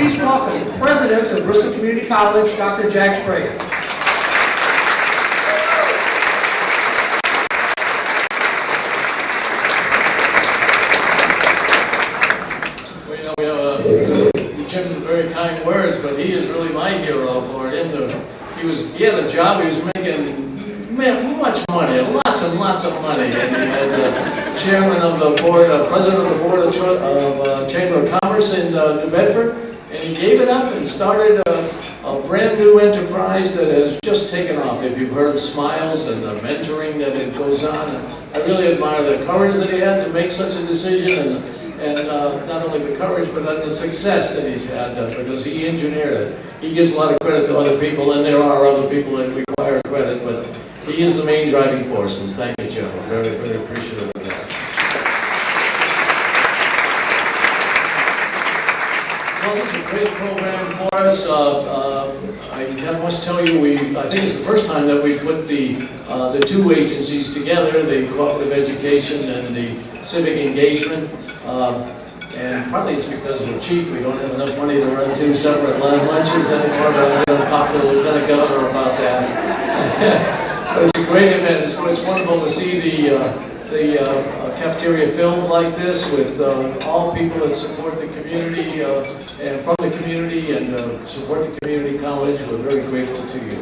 please welcome the President of Bristol Community College, Dr. Jack Sbrega. Well, you know, we have a, Jim, very kind words, but he is really my hero for him to, he was, he had a job, he was making, man, much money, lots and lots of money. As a chairman of the board, uh, president of the board of, of uh, Chamber of Commerce in uh, New Bedford, and he gave it up and started a, a brand new enterprise that has just taken off. If you've heard Smiles and the mentoring that it goes on, and I really admire the courage that he had to make such a decision and and uh, not only the courage, but the success that he's had, uh, because he engineered it. He gives a lot of credit to other people, and there are other people that require credit, but he is the main driving force, and thank you. I'm very, very appreciative this is a great program for us. Uh, uh, I must tell you, we, I think it's the first time that we put the, uh, the two agencies together, the Cooperative Education and the Civic Engagement. Um, And partly it's because we're cheap, we don't have enough money to run two separate lunch- lunches anymore, but I'm gonna talk to the Lieutenant Governor about that. But it's a great event, it's, it's wonderful to see the, uh, the uh, cafeteria filled like this with uh, all people that support the community uh, and from the community and uh, support the community college. We're very grateful to you.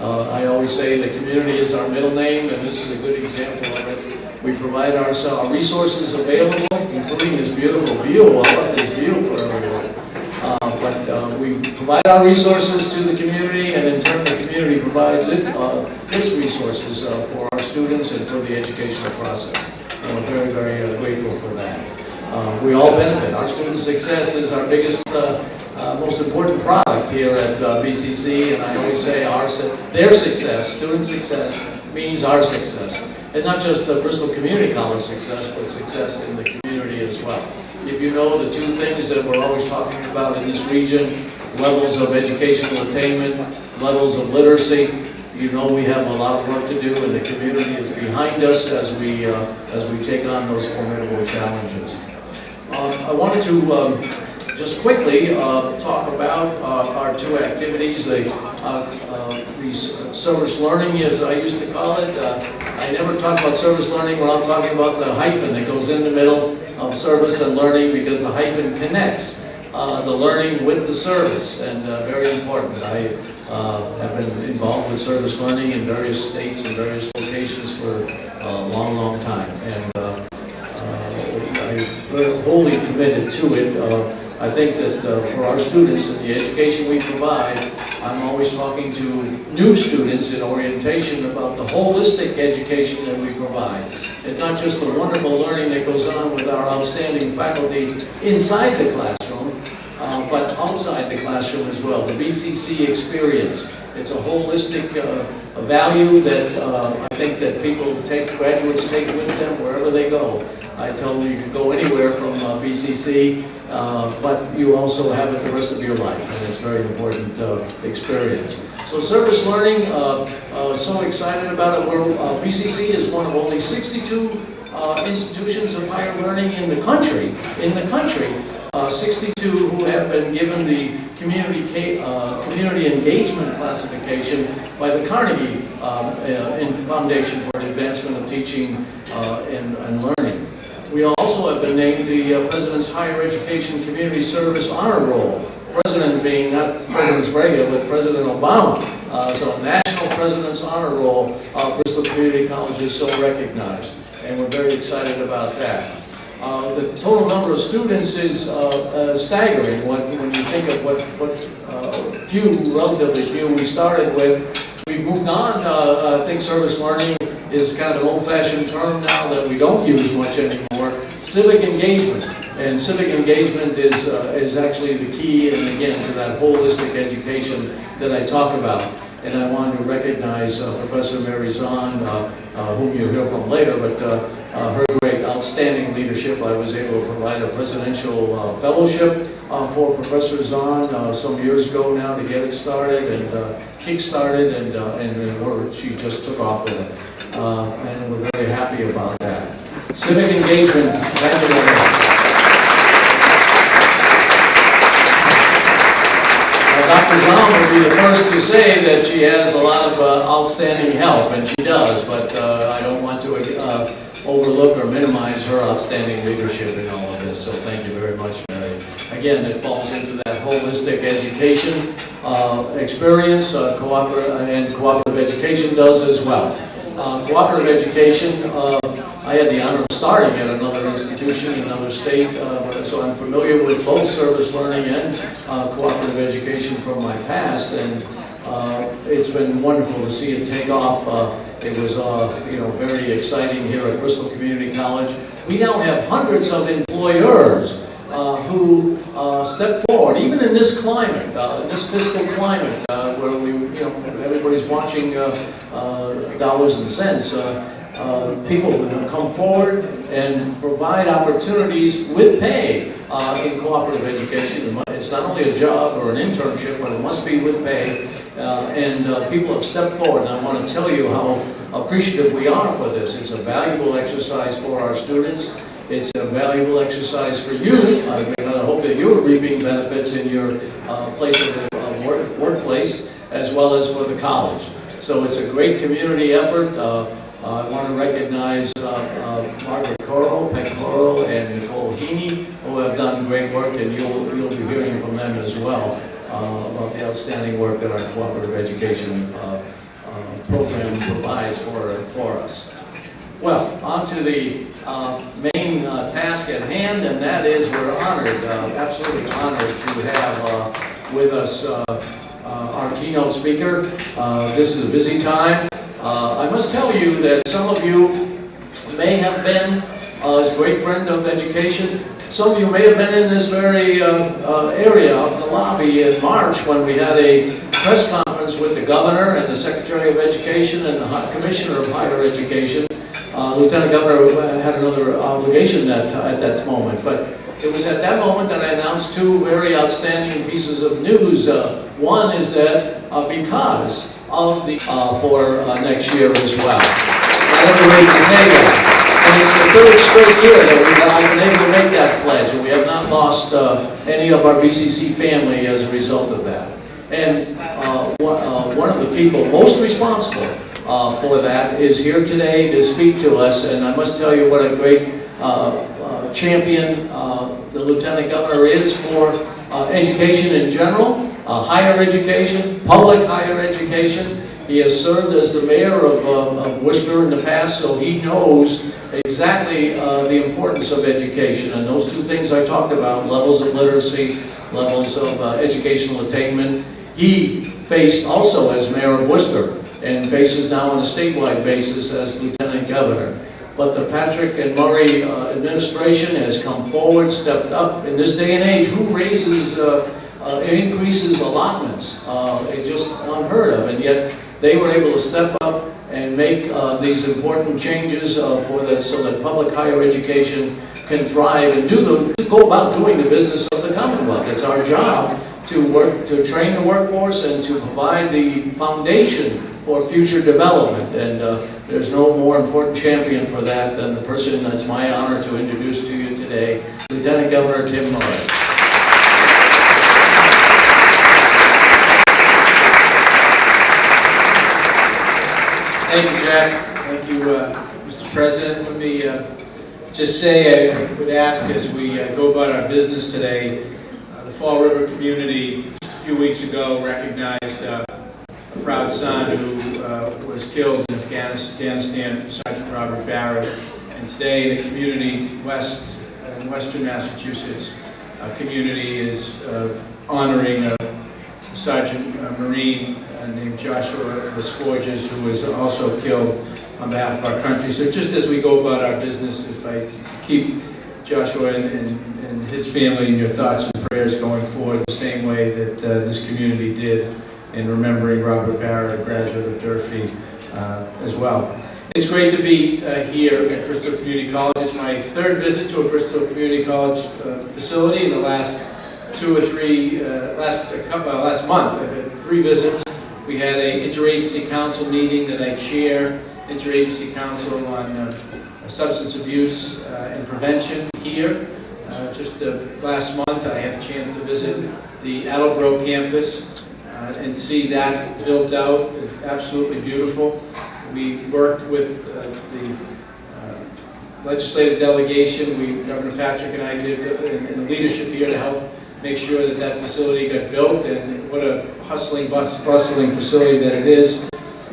I always say the community is our middle name, and this is a good example of it. We provide our, our resources available, including this beautiful view. I love this view for everyone. Uh, But uh, we provide our resources to the community, and in turn, the community provides its, uh, its resources for our students and for the educational process. And we're very, very uh, grateful for that. Uh, We all benefit. Our student success is our biggest, uh, uh, most important product here at uh, BCC, and I always say our, their success, student success, means our success. And not just the Bristol Community College success, but success in the community as well. If you know the two things that we're always talking about in this region, levels of educational attainment, levels of literacy, you know we have a lot of work to do and the community is behind us as we, uh, as we take on those formidable challenges. Um, I wanted to um, just quickly uh, talk about uh, our two activities, the uh, uh, the service learning, as I used to call it. Uh, I never talk about service learning when I'm talking about the hyphen that goes in the middle of service and learning because the hyphen connects uh, the learning with the service, and uh, very important. I uh, have been involved with service learning in various states and various locations for a long, long time, and uh, uh, I'm wholly committed to it. Uh, I think that uh, for our students and the education we provide, I'm always talking to new students in orientation about the holistic education that we provide. And not just the wonderful learning that goes on with our outstanding faculty inside the classroom, uh, but outside the classroom as well. The BCC experience. It's a holistic uh, value that uh, I think that people take, graduates take with them wherever they go. I tell them you can go anywhere from uh, BCC, uh, but you also have it the rest of your life, and it's a very important uh, experience. So service learning, so excited about it. We're, BCC is one of only 62 uh, institutions of higher learning in the country, in the country, uh, 62 who have been given the community, uh, community engagement classification by the Carnegie um, uh, in Foundation for the Advancement of Teaching uh, and, and Learning. We also have been named the uh, President's Higher Education Community Service Honor Roll. President being not President Sbrega, but President Obama. Uh, so National President's Honor Roll, uh, Bristol Community College is so recognized, and we're very excited about that. Uh, the total number of students is uh, uh, staggering when, when you think of what, what uh, few, relatively few we started with. We've moved on, uh, I think service learning is kind of an old-fashioned term now that we don't use much anymore. Civic engagement, and civic engagement is, is actually the key, and again, to that holistic education that I talk about. And I wanted to recognize uh, Professor Mary Zahn, uh, uh, whom you'll hear from later, but her great outstanding leadership. I was able to provide a presidential fellowship for Professor Zahn some years ago now to get it started and uh, kick-started, and, and she just took off with it. And we're very happy about that. Civic engagement, thank you very much. Be the first to say that she has a lot of uh, outstanding help, and she does, but uh, I don't want to uh, overlook or minimize her outstanding leadership in all of this, so thank you very much, Mary. Again, it falls into that holistic education uh, experience, uh, cooperative, and cooperative education does as well. Uh, Cooperative education, uh, I had the honor of starting at another institution, in another state, uh, so I'm familiar with both service learning and uh, cooperative education from my past, and uh, it's been wonderful to see it take off. Uh, It was, you know, very exciting here at Bristol Community College. We now have hundreds of employers who uh, step forward, even in this climate, uh, in this fiscal climate, uh, where we, you know, everybody's watching uh, uh, dollars and cents. uh, uh, People will come forward and provide opportunities with pay uh, in cooperative education. It's not only a job or an internship, but it must be with pay. Uh, And uh, people have stepped forward, and I want to tell you how appreciative we are for this. It's a valuable exercise for our students. It's a valuable exercise for you. I mean, I hope that you're reaping benefits in your uh, place of of work- workplace, as well as for the college. So it's a great community effort. Uh, uh, I want to recognize uh, uh, Margaret Coro, Peg Coro, and Nicole Heaney, who have done great work, and you'll, you'll be hearing from them as well uh, about the outstanding work that our cooperative education uh, uh, program provides for, for us. Well, on to the uh, main uh, task at hand, and that is we're honored, uh, absolutely honored to have uh, with us uh, uh, our keynote speaker. This is a busy time. I must tell you that some of you may have been, a great friend of education, some of you may have been in this very area of the lobby in March when we had a press conference with the governor and the Secretary of Education and the Commissioner of Higher Education. Uh, Lieutenant Governor had another obligation that, at that moment, but it was at that moment that I announced two very outstanding pieces of news. Uh, One is that uh, because of the, uh, for uh, next year as well. Not everybody can say that. And it's the third straight year that we've, I've been able to make that pledge, and we have not lost uh, any of our BCC family as a result of that. And one one of the people most responsible uh, for that is here today to speak to us, and I must tell you what a great uh, uh, champion uh, the Lieutenant Governor is for uh, education in general, higher education, public higher education. He has served as the mayor of, of Worcester in the past, so he knows exactly the importance of education. And those two things I talked about, levels of literacy, levels of educational attainment, he faced also as mayor of Worcester and faces now on a statewide basis as lieutenant governor. But the Patrick and Murray uh, administration has come forward, stepped up. In this day and age, who raises, uh, uh, increases allotments? Uh, It's just unheard of, and yet they were able to step up and make uh, these important changes uh, for the, so that public higher education can thrive and do the, go about doing the business of the Commonwealth. It's our job to work, to train the workforce and to provide the foundation for future development. And uh, there's no more important champion for that than the person that's my honor to introduce to you today, Lieutenant Governor Tim Murray. Thank you, Jack. Thank you, uh, Mr. President. Let me uh, just say, I would ask as we uh, go about our business today, uh, the Fall River community just a few weeks ago recognized uh, proud son who uh, was killed in Afghanistan, Sergeant Robert Barrett. And today, the community west, in western Massachusetts, uh, community is uh, honoring a Sergeant uh, Marine uh, named Joshua Desforges, who was also killed on behalf of our country. So just as we go about our business, if I keep Joshua and, and and his family in your thoughts and prayers going forward, the same way that uh, this community did in remembering Robert Barrett, a graduate of Durfee, uh, as well. It's great to be uh, here at Bristol Community College. It's my third visit to a Bristol Community College uh, facility in the last two or three, uh, last, couple, last month, I've had three visits. We had a interagency council meeting that I chair, interagency council on uh, substance abuse uh, and prevention here. Just last month, I had a chance to visit the Attleboro campus. Uh, and see that built out, absolutely beautiful. We worked with uh, the uh, legislative delegation, we, Governor Patrick and I did, uh, and and the leadership here to help make sure that that facility got built, and what a hustling, bus- bustling facility that it is.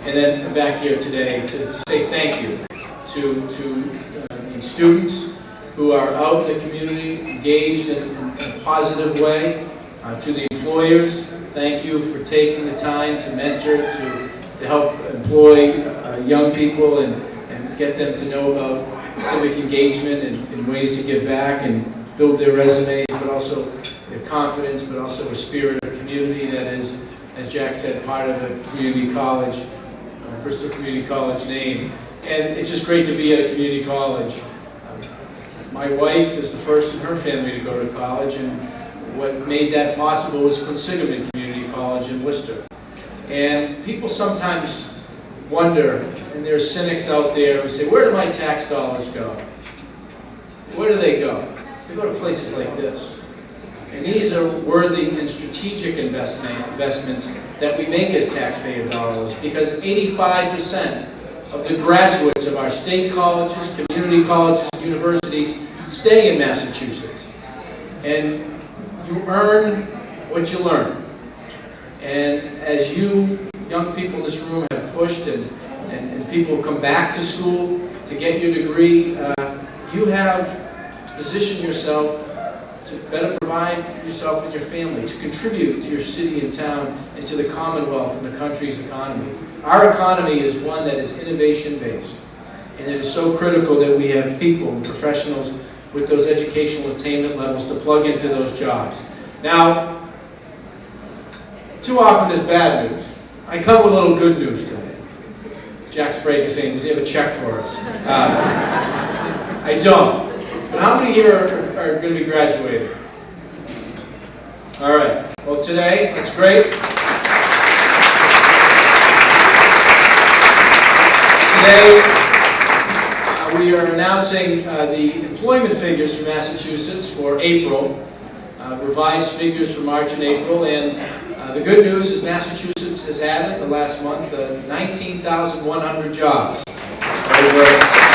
And then back here today to to say thank you to, to uh, the students who are out in the community, engaged in in a positive way, uh, to the employers, thank you for taking the time to mentor, to, to help employ uh, young people and, and get them to know about civic engagement and, and ways to give back and build their resumes, but also their confidence, but also a spirit of community that is, as Jack said, part of the community college, uh, Bristol Community College name. And it's just great to be at a community college. Um, My wife is the first in her family to go to college, and what made that possible was Quinsigamond Community College in Worcester. And people sometimes wonder, and there are cynics out there who say, where do my tax dollars go? Where do they go? They go to places like this. And these are worthy and strategic investment, investments that we make as taxpayer dollars because 85% of the graduates of our state colleges, community colleges, universities stay in Massachusetts. And you earn what you learn. And as you young people in this room have pushed and, and, and people have come back to school to get your degree, uh, you have positioned yourself to better provide for yourself and your family, to contribute to your city and town and to the Commonwealth and the country's economy. Our economy is one that is innovation-based. And it is so critical that we have people, and professionals, with those educational attainment levels to plug into those jobs. Now, too often there's bad news. I come with a little good news today. Jack Sbrega is saying, does he have a check for us? Uh, I don't. But how many here are, are going to be graduating? All right. Well, today, that's great. Today, uh, we are announcing uh, the employment figures for Massachusetts for April, uh, revised figures for March and April, and uh, the good news is Massachusetts has added, the last month, uh, 19,100 jobs. Over-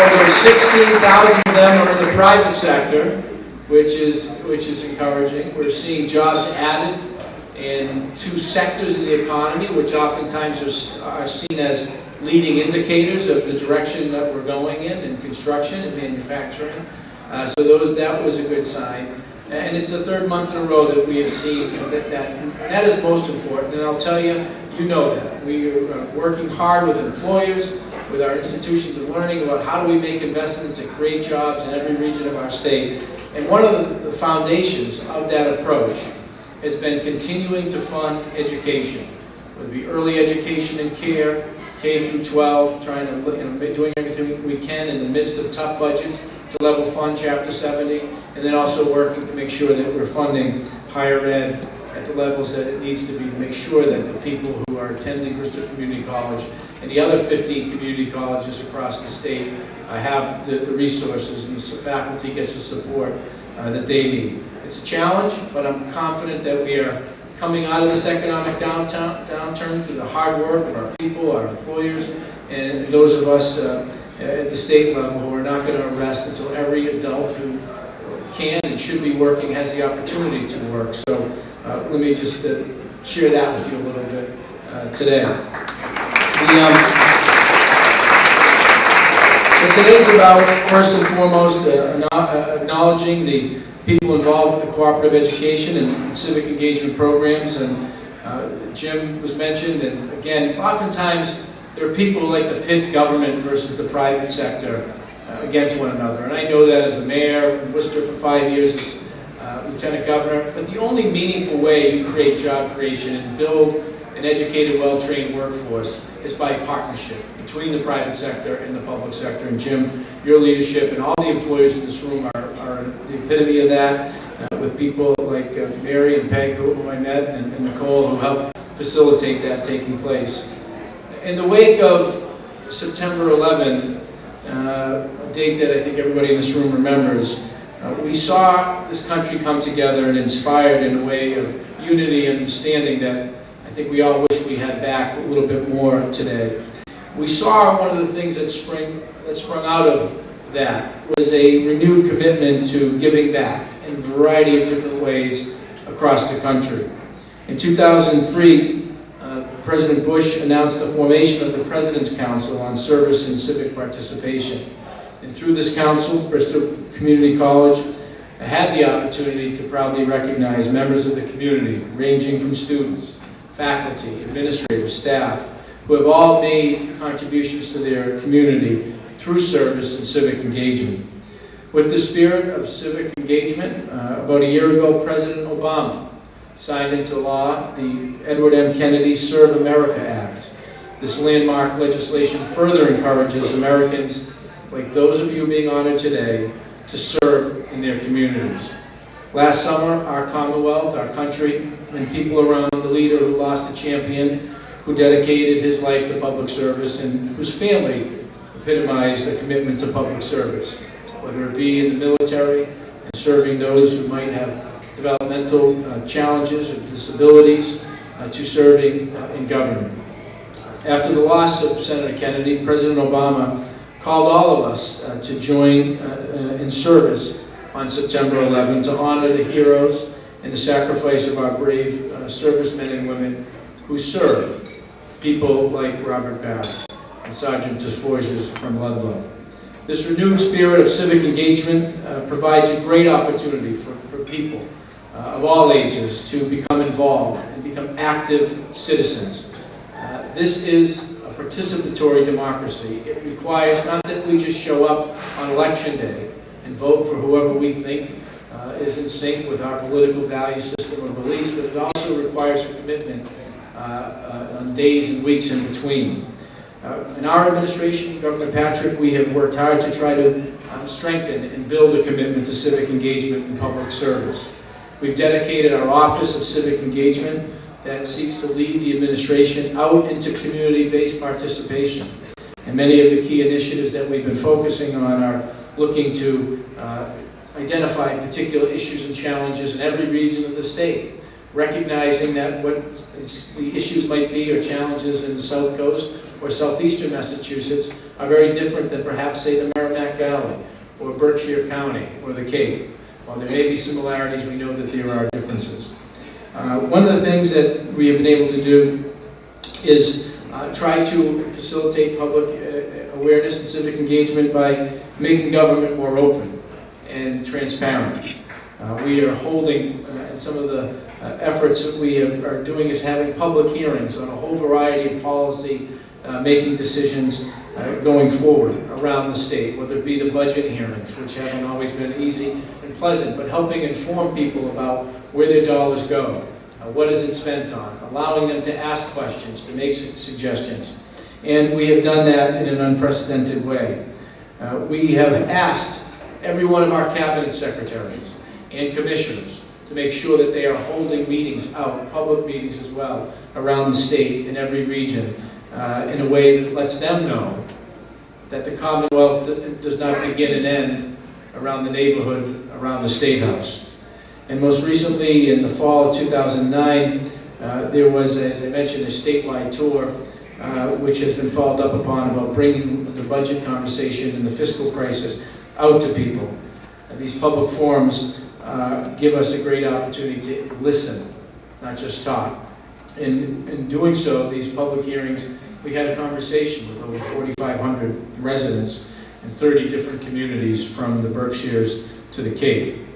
Over 16,000 of them are in the private sector, which is, which is encouraging. We're seeing jobs added in two sectors of the economy, which oftentimes are, are seen as leading indicators of the direction that we're going in, in construction and manufacturing. Uh, so those, that was a good sign. And it's the third month in a row that we have seen that, that, and that is most important. And I'll tell you, you know that. We are working hard with employers, with our institutions of learning about how do we make investments that create jobs in every region of our state. And one of the- the foundations of that approach has been continuing to fund education, whether it be early education and care, K through 12, trying to, you know, doing everything we can in the midst of tough budgets to level fund Chapter 70, and then also working to make sure that we're funding higher ed at the levels that it needs to be to make sure that the people who are attending Bristol Community College and the other 15 community colleges across the state uh, have the the resources and the faculty gets the support uh, that they need. It's a challenge, but I'm confident that we are coming out of this economic downturn through the hard work of our people, our employers, and those of us uh, at the state level who are not going to arrest until every adult who can and should be working has the opportunity to work. So uh, let me just uh, share that with you a little bit uh, today. The, um, today's about, first and foremost, uh, uh, acknowledging the people involved with the cooperative education and civic engagement programs. And uh, Jim was mentioned, and again, oftentimes there are people who like to pit government versus the private sector uh, against one another. And I know that as the mayor in Worcester for five years, as uh, lieutenant governor. But the only meaningful way you create job creation and build an educated, well-trained workforce is by partnership between the private sector and the public sector. And Jim, your leadership and all the employers in this room are, are the epitome of that, uh, with people like uh, Mary and Peg, who who I met, and and Nicole, who helped facilitate that taking place. In the wake of September 11th, uh, a date that I think everybody in this room remembers, Uh, We saw this country come together and inspired in a way of unity and understanding that I think we all wish we had back a little bit more today. We saw one of the things that spring, that sprung out of that was a renewed commitment to giving back in a variety of different ways across the country. In 2003, uh, President Bush announced the formation of the President's Council on Service and Civic Participation. And through this council, Bristol Community College had the opportunity to proudly recognize members of the community, ranging from students, faculty, administrators, staff, who have all made contributions to their community through service and civic engagement. With the spirit of civic engagement, uh, about a year ago, President Obama signed into law the Edward M. Kennedy Serve America Act. This landmark legislation further encourages Americans, like those of you being honored today, to serve in their communities. Last summer, our Commonwealth, our country, and people around the leader who lost a champion, who dedicated his life to public service, and whose family epitomized a commitment to public service, whether it be in the military and serving those who might have developmental uh, challenges or disabilities, uh, to serving uh, in government. After the loss of Senator Kennedy, President Obama called all of us uh, to join in service on September 11 to honor the heroes and the sacrifice of our brave servicemen and women who serve people like Robert Barrett and Sergeant Desforges from Ludlow. This renewed spirit of civic engagement uh, provides a great opportunity for, for people uh, of all ages to become involved and become active citizens. Uh, This is a participatory democracy. It requires not that we just show up on election day and vote for whoever we think uh, is in sync with our political value system or beliefs, but it also requires a commitment uh, uh, on days and weeks in between. Uh, In our administration, Governor Patrick, we have worked hard to try to strengthen and build a commitment to civic engagement and public service. We've dedicated our Office of Civic Engagement that seeks to lead the administration out into community-based participation. And many of the key initiatives that we've been focusing on are looking to uh, identify particular issues and challenges in every region of the state, recognizing that what the issues might be or challenges in the South Coast or southeastern Massachusetts are very different than perhaps, say, the Merrimack Valley or Berkshire County or the Cape. While there may be similarities, we know that there are differences. Uh, One of the things that we have been able to do is uh, try to facilitate public uh, awareness and civic engagement by making government more open and transparent. Uh, We are holding, uh, and some of the uh, efforts that we have- are doing is having public hearings on a whole variety of policy uh, making decisions uh, going forward around the state, whether it be the budget hearings, which haven't always been easy pleasant, but helping inform people about where their dollars go, uh, what is it spent on, allowing them to ask questions, to make su- suggestions. And we have done that in an unprecedented way. Uh, We have asked every one of our cabinet secretaries and commissioners to make sure that they are holding meetings out, public meetings as well, around the state in every region, uh, in a way that lets them know that the Commonwealth does not begin and end around the neighborhood, around the State House. And most recently, in the fall of 2009, uh, there was, as I mentioned, a statewide tour, uh, which has been followed up upon about bringing the budget conversation and the fiscal crisis out to people. And these public forums uh, give us a great opportunity to listen, not just talk. In, in doing so, these public hearings, we had a conversation with over 4,500 residents in 30 different communities from the Berkshires to the Cape.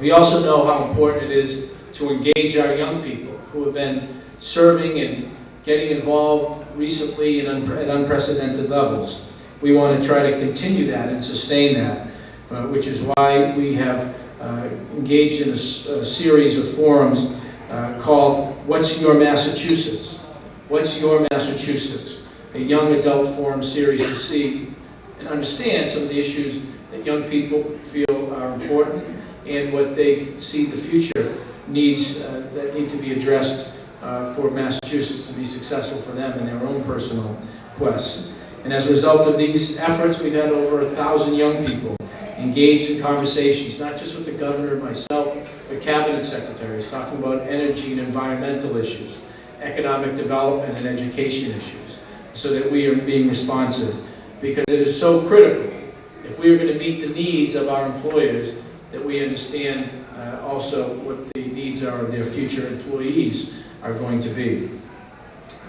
We also know how important it is to engage our young people who have been serving and getting involved recently in unpre- at unprecedented levels. We want to try to continue that and sustain that, uh, which is why we have uh, engaged in a series of forums uh, called What's Your Massachusetts? What's Your Massachusetts? A young adult forum series to see and understand some of the issues that young people feel are important and what they see the future needs uh, that need to be addressed uh, for Massachusetts to be successful for them in their own personal quests. And as a result of these efforts, we've had over a thousand young people engaged in conversations, not just with the governor, myself, but cabinet secretaries, talking about energy and environmental issues, economic development and education issues, so that we are being responsive. Because it is so critical, if we are going to meet the needs of our employers, that we understand uh, also what the needs are of their future employees are going to be.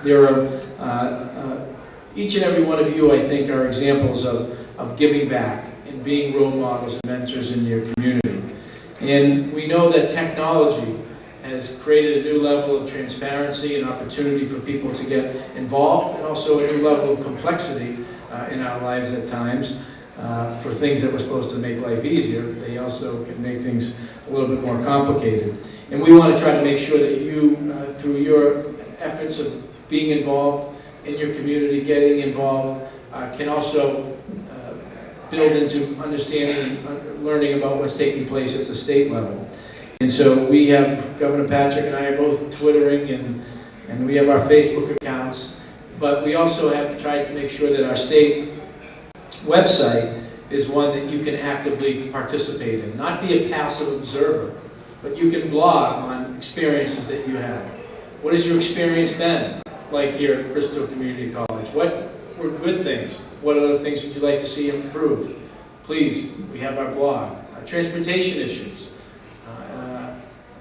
There are, uh, uh, each and every one of you, I think, are examples of, of giving back and being role models and mentors in your community. And we know that technology has created a new level of transparency and opportunity for people to get involved, and also a new level of complexity uh, in our lives at times. Uh, for things that were supposed to make life easier, they also can make things a little bit more complicated. And we want to try to make sure that you, uh, through your efforts of being involved in your community, getting involved, uh, can also uh, build into understanding and learning about what's taking place at the state level. And so we have, Governor Patrick and I are both twittering and, and we have our Facebook accounts, but we also have tried to make sure that our state website is one that you can actively participate in, not be a passive observer, but you can blog on experiences that you have. What has your experience been like here at Bristol Community College? What were good things? What other things would you like to see improved? Please, we have our blog. Uh, transportation issues, uh,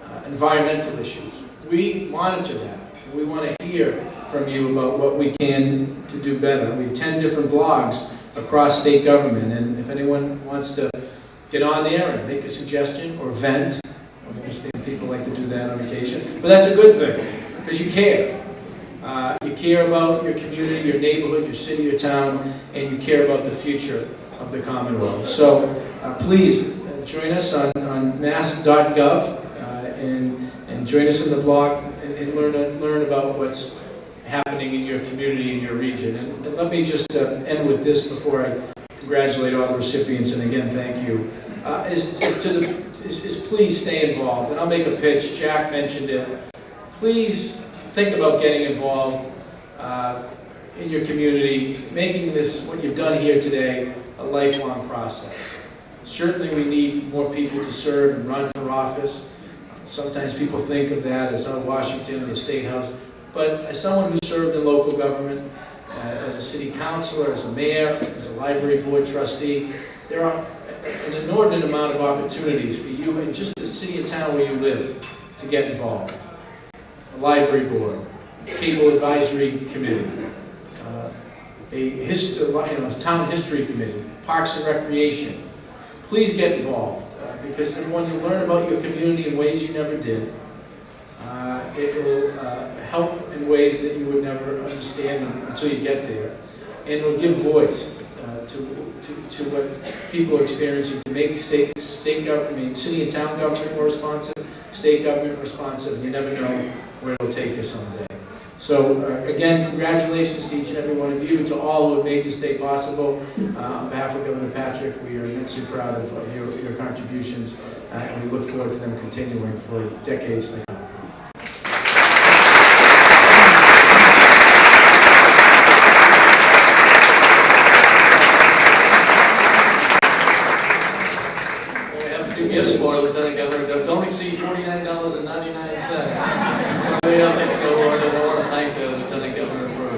uh, environmental issues. We monitor that. We want to hear from you about what we can to do better. We have 10 different blogs across state government, and if anyone wants to get on there and make a suggestion or vent, I understand people like to do that on occasion, but that's a good thing, because you care. Uh, you care about your community, your neighborhood, your city, your town, and you care about the future of the Commonwealth. So uh, please uh, join us on, on mass.gov uh, and, and join us in the blog and, and learn, learn about what's happening in your community, in your region. And, and let me just uh, end with this before I congratulate all the recipients, and again, thank you. Uh, is, is, to the, is, is please stay involved. And I'll make a pitch. Jack mentioned it. Please think about getting involved uh, in your community, making this, what you've done here today, a lifelong process. Certainly we need more people to serve and run for office. Sometimes people think of that as oh, Washington or the State House. But as someone who served in local government, uh, as a city councilor, as a mayor, as a library board trustee, there are an inordinate amount of opportunities for you in just the city and town where you live to get involved. A library board, cable advisory committee, uh, a hist- you know, town history committee, parks and recreation. Please get involved uh, because when you learn about your community in ways you never did, uh, it will uh, help in ways that you would never understand until you get there. And it will give voice uh, to, to, to what people are experiencing to make state, state government, I mean, city and town government more responsive, state government responsive. You never know where it'll take you someday. So uh, again, congratulations to each and every one of you, to all who have made this day possible. Uh, on behalf of Governor Patrick, we are immensely proud of, your, your contributions, uh, and we look forward to them continuing for decades to come. We have a PBS for Lieutenant Governor, Don't- don't exceed forty-nine dollars and ninety-nine cents. We don't think so, Lord, and I want to thank uh, Lieutenant Governor for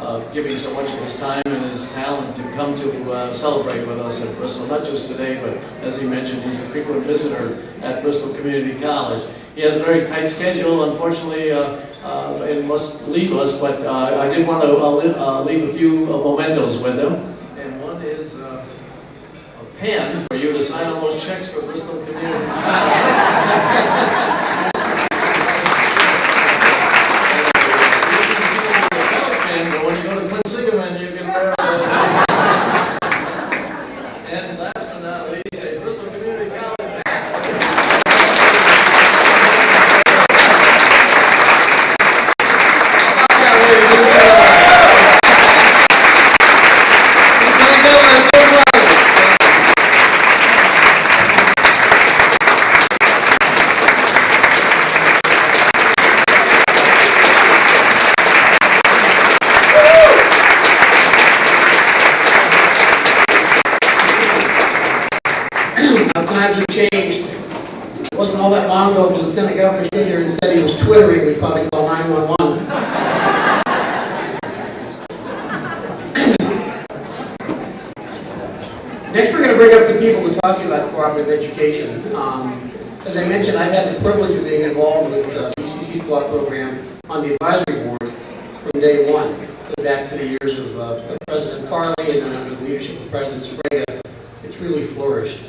uh, giving so much of his time and his talent to come to uh, celebrate with us at Bristol, not just today, but as he mentioned, he's a frequent visitor at Bristol Community College. He has a very tight schedule, unfortunately, uh, uh, and must leave us, but uh, I did want to uh, uh, leave a few mementos with him. And one is a pen for you to sign all those checks for Bristol Community. Pen, but when you go to Quinsigamond, you can wear it. And last but not least, a Bristol Community College times have changed. It wasn't all that long ago, if the lieutenant governor stood here and said he was twittering, we'd probably call 911. Next, we're going to bring up the people to talk to you about cooperative education. Um, As I mentioned, I've had the privilege of being involved with uh, BCC's co-op program on the advisory board from day one, go back to the years of uh, of President Farley and then under the leadership of President Sbrega. It's really flourished.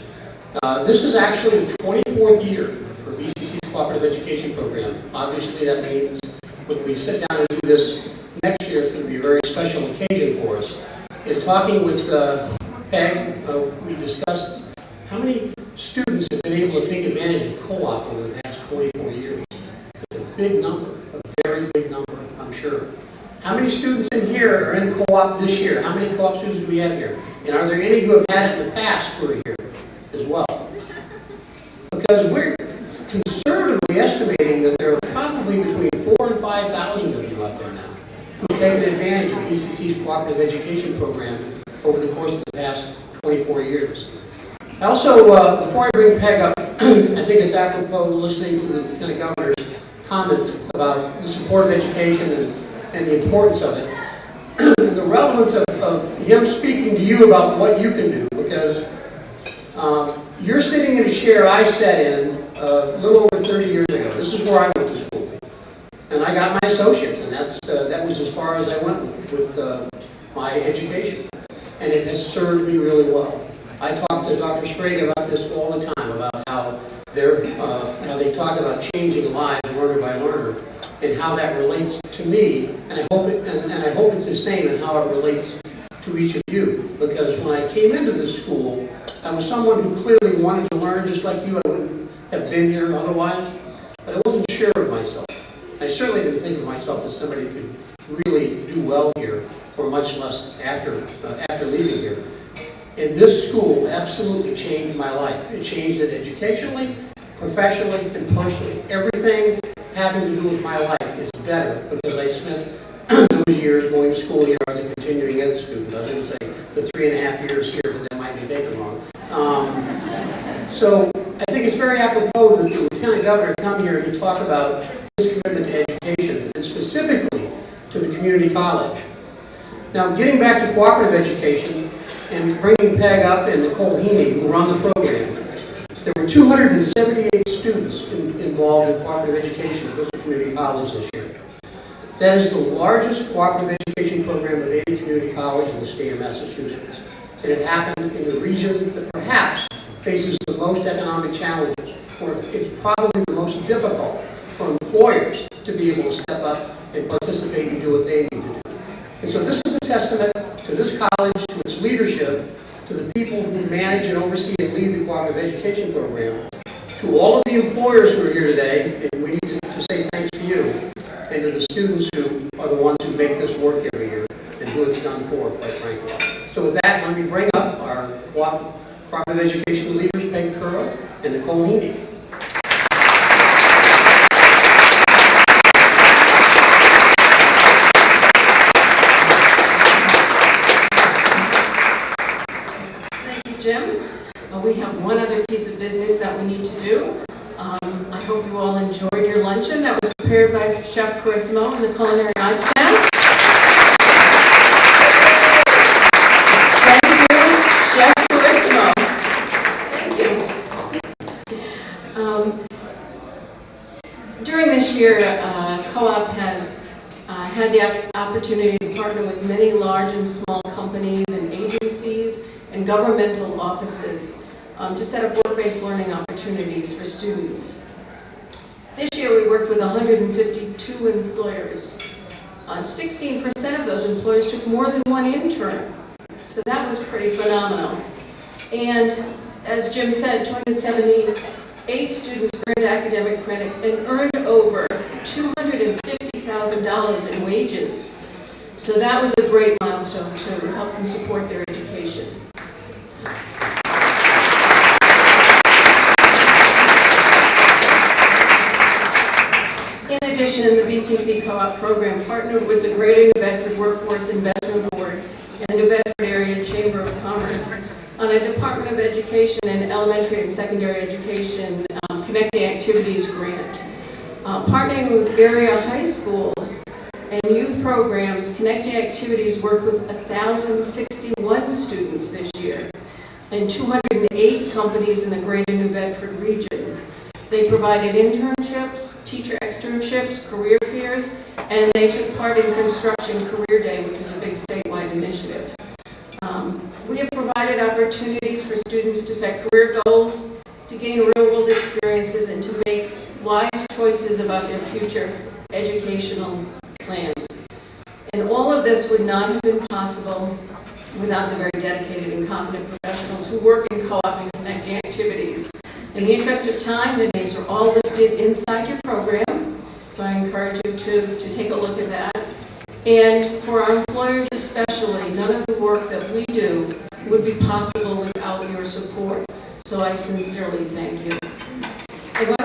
Uh, This is actually the 24th year for BCC's cooperative education program. Obviously, that means when we sit down and do this next year, it's going to be a very special occasion for us. In talking with uh, Peg, uh, we discussed how many students have been able to take advantage of co-op over the past 24 years. It's a big number, a very big number, I'm sure. How many students in here are in co-op this year? How many co-op students do we have here? And are there any who have had it in the past who are here as well? Because we're conservatively estimating that there are probably between four and 5,000 of you out there now who've taken advantage cooperative education program over the course of the past 24 years. I Also, uh, before I bring Peg up, I think it's apropos listening to the Lieutenant Governor's comments about the support of education and, and the importance of it. The relevance of, of him speaking to you about what you can do, because um, you're sitting in a chair I sat in uh, a little over 30 years ago. This is where I went to school. And I got my associates, and that's, uh, that was as far as I went with, with uh, my education. And it has served me really well. I talk to Dr. Sbrega about this all the time, about how they're, uh, how they talk about changing lives learner by learner, and how that relates to me, and I hope it, and, and I hope it's the same in how it relates to each of you. Because when I came into this school, I was someone who clearly wanted to learn just like you. I wouldn't have been here otherwise, but I wasn't sure of myself. I certainly didn't think of myself as somebody who could really do well here, or much less after, uh, after leaving here. And this school absolutely changed my life. It changed it educationally, professionally, and personally. Everything having to do with my life is better because I spent those years going to school here as a continuing ed student. I was going to say the three and a half years here, but that might be taken wrong. Um, so I think it's very apropos that the lieutenant governor come here and talk about his commitment to education, and specifically to the community college. Now, getting back to cooperative education and bringing Peg up and Nicole Heaney, who run the program, there were 278 students in- involved in cooperative education at Bristol Community College this year. That is the largest cooperative education program of any community college in the state of Massachusetts. And it happened in the region that perhaps faces the most economic challenges, or it's probably the most difficult for employers to be able to step up and participate and do what they need to do. And so this is a testament to this college, to its leadership, to the people who manage and oversee and lead the cooperative education program, to all of the employers who are here today, and we need to say thanks to you, and to the students who are the ones who make this work every year, and who it's done for, quite frankly. So with that, let me bring up our co- cooperative education leaders, Peg Curra and Nicole Heaney. Thank you, Jim. Uh, We have one other piece of business that we need to do. Um, I hope you all enjoyed your luncheon that was prepared by Chef Carissimo and the Culinary Arts staff. Thank you, Chef Carissimo. Thank you. Um, During this year, uh, Co-op has uh, had the opportunity to partner with many large and small companies and agencies and governmental offices um, to set up work-based learning opportunities for students. This year, we worked with 152 employers. Uh, 16% of those employers took more than one intern, so that was pretty phenomenal. And as Jim said, 278 students earned academic credit and earned over $250,000 in wages. So that was a great milestone to help them support their education. In addition, the BCC Co-op program partnered with the Greater New Bedford Workforce Investment Board and the New Bedford Area Chamber of Commerce on a department of Education Elementary and Secondary Education um, Connecting Activities Grant. Uh, Partnering with area high schools and youth programs, Connecting Activities worked with 1,061 students this year and 208 companies in the greater New Bedford region. They provided internships, teacher externships, career fairs, and they took part in Construction Career Day, which is a big statewide initiative. Um, We have provided opportunities for students to set career goals, to gain real-world experiences, and to make wise choices about their future educational plans. And all of this would not have been possible without the very dedicated and competent professionals who work in co-op and connecting activities. In the interest of time, the names are all listed inside your program, so I encourage you to, to take a look at that. And for our employers especially, none of the work that we do would be possible without your support, so I sincerely thank you. I want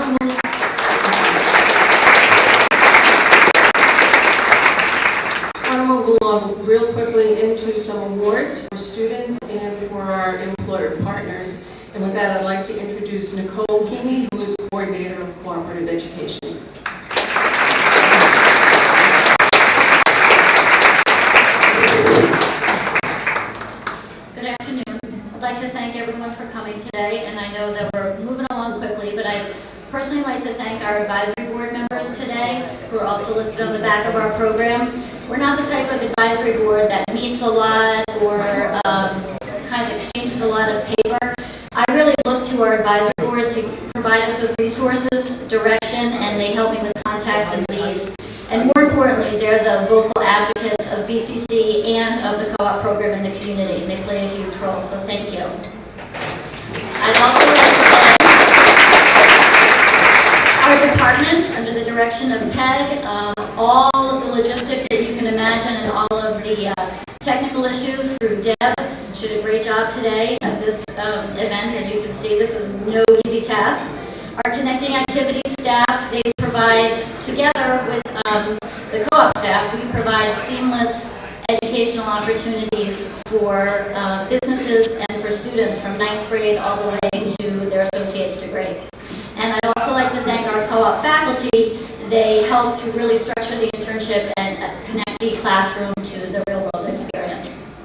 to move along real quickly into some awards for students and for our employer partners. And with that, I'd like to introduce Nicole Heaney, who is Coordinator of Cooperative Education. Good afternoon. I'd like to thank everyone for coming today, and I know that we're moving along quickly, but I'd personally like to thank our advisory board members today, who are also listed on the back of our program. We're not the type of advisory board that meets a lot or um, kind of exchanges a lot of paper. I really look to our advisory board to provide us with resources, direction, and they help me with contacts and leads. And more importantly, they're the vocal advocates of BCC and of the co-op program in the community. They play a huge role, so thank you. I'd also like to thank our department, under the direction of Peg, um, all of the logistics that you can imagine and all of the uh, technical issues through Deb. She did a great job today at this um, event. As you can see, this was no easy task. Our connecting activities staff, they provide, together with um, the co-op staff, we provide seamless educational opportunities for uh, businesses and for students from ninth grade all the way to their associate's degree. And I'd also like to thank our co-op faculty. They help to really structure the internship and uh, connect the classroom to the real-world experience.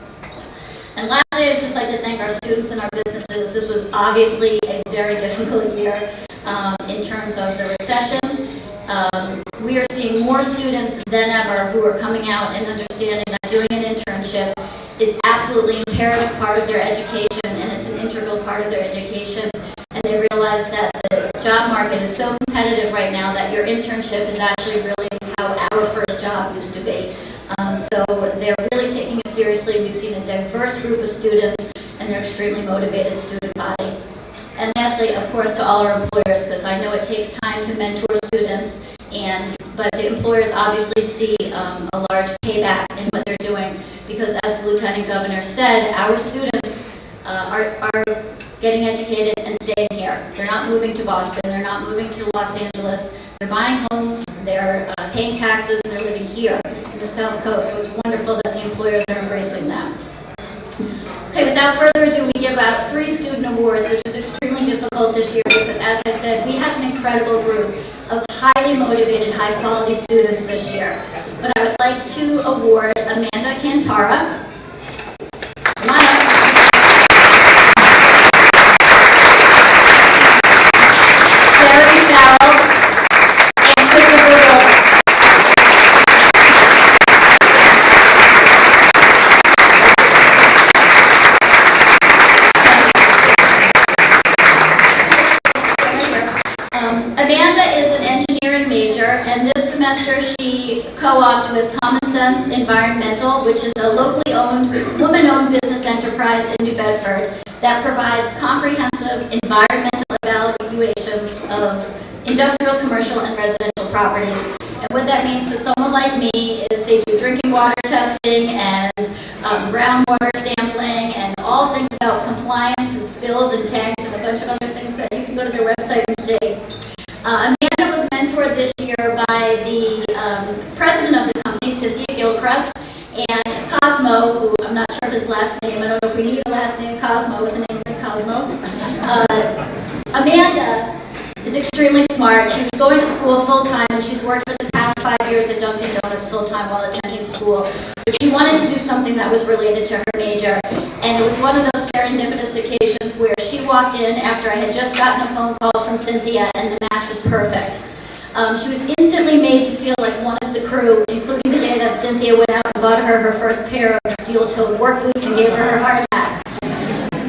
And lastly, I'd just like to thank our students and our businesses. This was obviously a very difficult year um, in terms of the recession. Um, we are seeing more students than ever who are coming out and understanding that doing an internship is absolutely imperative part of their education and it's an integral part of their education. And they realize that the job market is so competitive right now that your internship is actually really how our first job used to be. Um, so they're really taking it seriously. We've seen a diverse group of students and they're extremely motivated student body. And lastly, of course, to all our employers, because I know it takes time to mentor students, and but the employers obviously see um, a large payback in what they're doing, because as the lieutenant governor said, our students uh, are, are getting educated and staying here. They're not moving to Boston, they're not moving to Los Angeles, they're buying homes, they're uh, paying taxes, and they're living here in the South Coast, so it's wonderful that the employers are embracing that. Without further ado, we give out three student awards, which was extremely difficult this year because, as I said, we have an incredible group of highly motivated, high-quality students this year. But I would like to award Amanda Cantara on up. Sherry Farrell and Christopher Wolf. Um, Amanda is an engineering major, and this semester she co-opted with Common Sense Environmental, which is a locally owned, woman-owned business enterprise in New Bedford that provides comprehensive environmental evaluations of industrial, commercial, and residential properties. And what that means to someone like me is they do drinking water testing and um, groundwater sampling and all things about compliance and spills and tanks and a bunch of other things that you can go to their website and see. Uh, Amanda was this year by the um, president of the company, Cynthia Gilchrist, and Cosmo, who I'm not sure of his last name, I don't know if we need a last name, Cosmo with the name of Cosmo, Uh, Amanda is extremely smart. She was going to school full-time, and she's worked for the past five years at Dunkin' Donuts full-time while attending school. But she wanted to do something that was related to her major, and it was one of those serendipitous occasions where she walked in after I had just gotten a phone call from Cynthia, and the match was perfect. Um, she was instantly made to feel like one of the crew, including the day that Cynthia went out and bought her her first pair of steel-toed work boots and gave her her hard hat.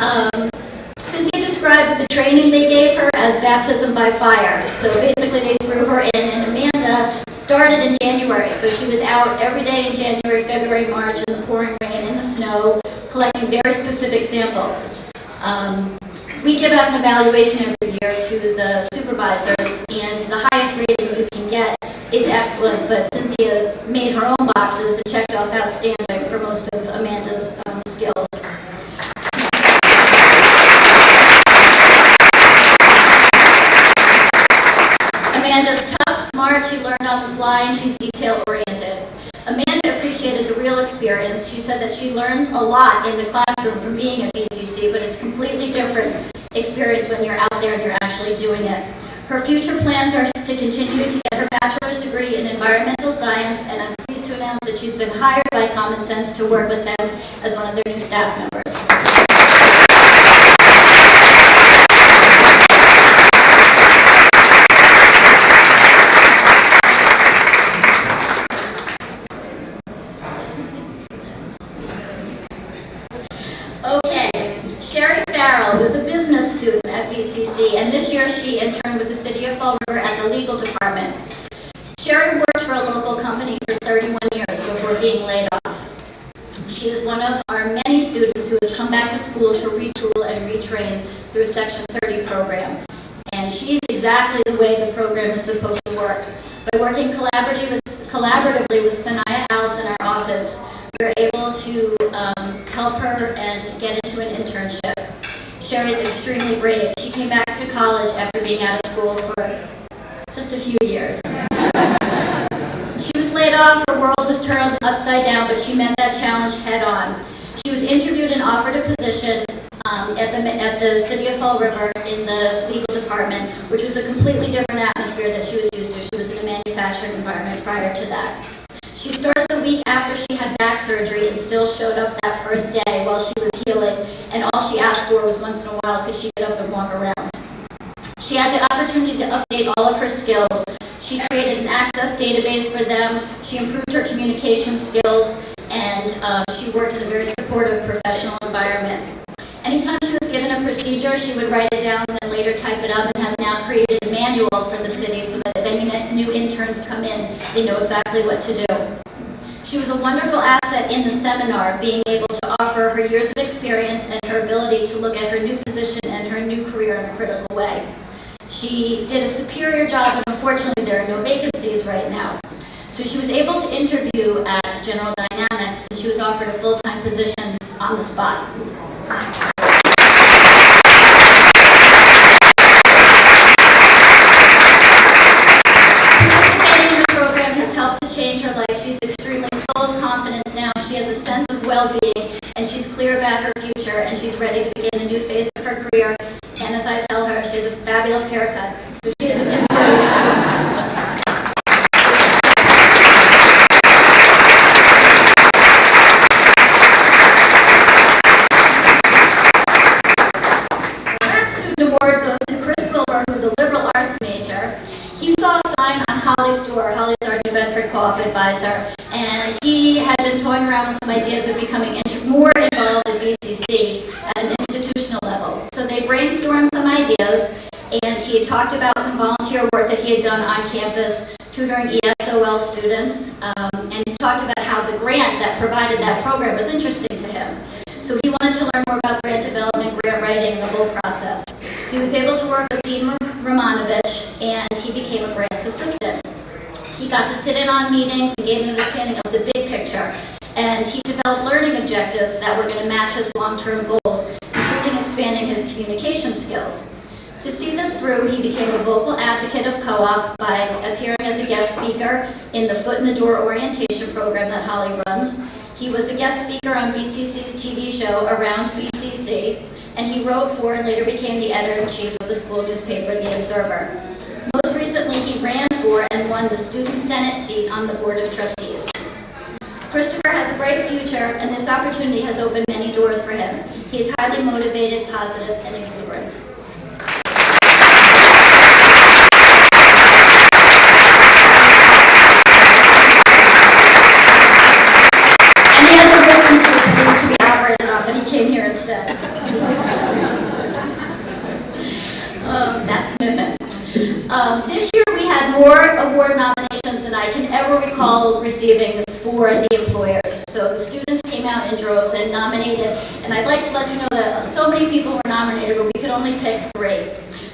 Um, Cynthia describes the training they gave her as baptism by fire. So basically, they threw her in, and Amanda started in January. So she was out every day in January, February, March, in the pouring rain, in the snow, collecting very specific samples. Um, we give out an evaluation every year to the supervisors, and the highest rating you can get is excellent, but Cynthia made her own boxes and checked off outstanding for most of Amanda's um, skills. Amanda's tough, smart, she learned on the fly, and she's detail-oriented. Amanda appreciated the real experience. She said that she learns a lot in the classroom from being at BCC, but it's completely different experience when you're out there and you're actually doing it. Her future plans are to continue to get her bachelor's degree in environmental science, and I'm pleased to announce that she's been hired by Common Sense to work with them as one of their new staff members. Okay, Sherry Farrell was a business student at BCC, and this year she interned with the City of Fall River at the legal department. Sherry worked for a local company for 31 years before being laid off. She is one of our many students who has come back to school to retool and retrain through a Section 30 program. And she's exactly the way the program is supposed to work. By working collaboratively with, collaboratively with Sanaya Alves in our office, we're able to um, help her and get into an internship. Sherry is extremely brave. She came back to college after being out of school for just a few years. She was laid off, her world was turned upside down, but she met that challenge head on. Interviewed and offered a position um, at the, at the City of Fall River in the legal department, which was a completely different atmosphere that she was used to. She was in a manufacturing environment prior to that. She started the week after she had back surgery and still showed up that first day while she was healing, and all she asked for was once in a while could she get up and walk around. She had the opportunity to update all of her skills. She created an access database for them, she improved her communication skills, and uh, she worked in a very supportive professional environment. Anytime she was given a procedure, she would write it down and then later type it up and has now created a manual for the city so that if any new interns come in, they know exactly what to do. She was a wonderful asset in the seminar, being able to offer her years of experience and her ability to look at her new position and her new career in a critical way. She did a superior job, and unfortunately, there are no vacancies right now. So she was able to interview at General Dynamics, and she was offered a full-time position on the spot. Participating in the program has helped to change her life. She's extremely full of confidence now. She has a sense of well-being, and she's clear about her future, and she's ready to begin a new phase of her career. And as I tell her, she has a fabulous haircut. So she is an inspiration. The last student award goes to Chris Wilbur, who's a liberal arts major. He saw a sign on Holly's door, Holly's our New Bedford co-op advisor, and he had been toying ideas of becoming more involved in BCC at an institutional level. So they brainstormed some ideas, and he had talked about some volunteer work that he had done on campus tutoring ESOL students, um, and he talked about how the grant that provided that program was interesting to him. So he wanted to learn more about grant development, grant writing, the whole process. He was able to work with Dean Romanovich, and he became a grants assistant. He got to sit in on meetings and gain an understanding of the big picture, and he developed learning objectives that were going to match his long-term goals, including expanding his communication skills. To see this through, he became a vocal advocate of co-op by appearing as a guest speaker in the Foot in the Door orientation program that Holly runs. He was a guest speaker on BCC's TV show Around BCC, and he wrote for and later became the editor-in-chief of the school newspaper, The Observer. Most recently, he ran for and won the Student Senate seat on the Board of Trustees. Christopher has a bright future, and this opportunity has opened many doors for him. He is highly motivated, positive, and exuberant. This year, we had more award nominations than I can ever recall receiving for the employers. So the students came out in droves and nominated, and I'd like to let you know that so many people were nominated, but we could only pick three.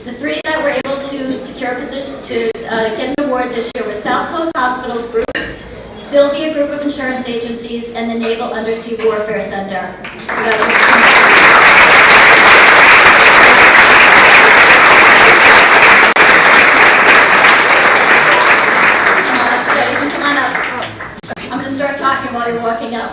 The three that were able to secure a position, to uh, get an award this year were South Coast Hospitals Group, Sylvia Group of Insurance Agencies, and the Naval Undersea Warfare Center. You guys will- Yeah, you can come on up. I'm going to you're walking up.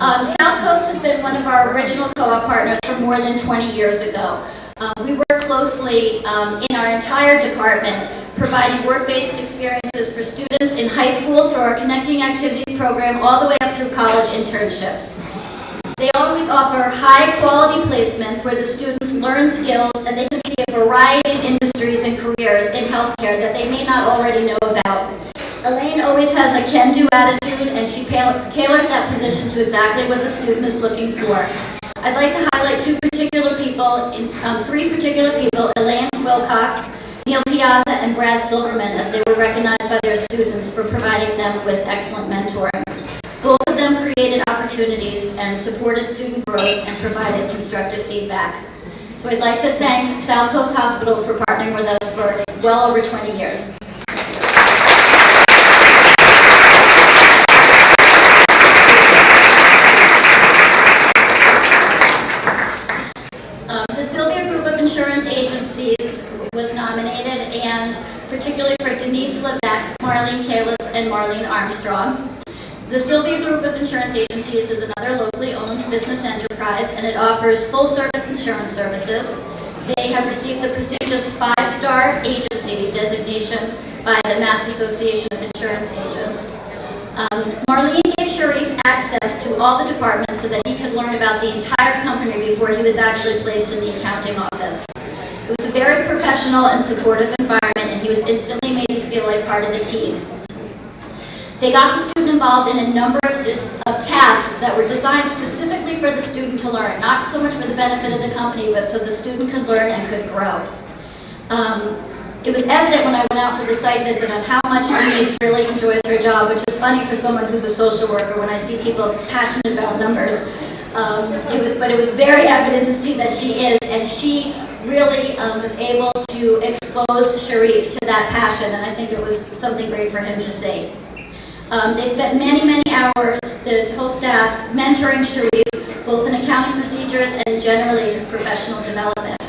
Um, South Coast has been one of our original co-op partners for more than 20 years ago. Um, We work closely um, in our entire department, providing work-based experiences for students in high school through our Connecting Activities program, all the way up through college internships. They always offer high-quality placements where the students learn skills and they can see a variety of industries and careers in healthcare that they may not already know about. Always has a can-do attitude, and she tailors that position to exactly what the student is looking for. I'd like to highlight two particular people, in- um, three particular people, Elaine Wilcox, Neil Piazza, and Brad Silverman, as they were recognized by their students for providing them with excellent mentoring. Both of them created opportunities and supported student growth and provided constructive feedback. So I'd like to thank South Coast Hospitals for partnering with us for well over 20 years. Um, The Sylvia Group of Insurance Agencies was nominated, and particularly for Denise Levesque, Marlene Kalis, and Marlene Armstrong. The Sylvia Group of Insurance Agencies is another locally owned business enterprise, and it offers full-service insurance services. They have received the prestigious five-star agency designation by the Mass Association of Insurance Agents. Um, Marlene gave Sharif access to all the departments so that he could learn about the entire company before he was actually placed in the accounting office. It was a very professional and supportive environment, and he was instantly made to feel like part of the team. They got the student involved in a number of, of tasks that were designed specifically for the student to learn, not so much for the benefit of the company, but so the student could learn and could grow. Um, it was evident when I went out for the site visit on how much Denise really enjoys her job, which is funny for someone who's a social worker when I see people passionate about numbers. Um, it was, but it was very evident to see that she is, and she really um, was able to expose Sharif to that passion, and I think it was something great for him to see. Um, they spent many, many hours, the whole staff, mentoring Sharif, both in accounting procedures and generally his professional development.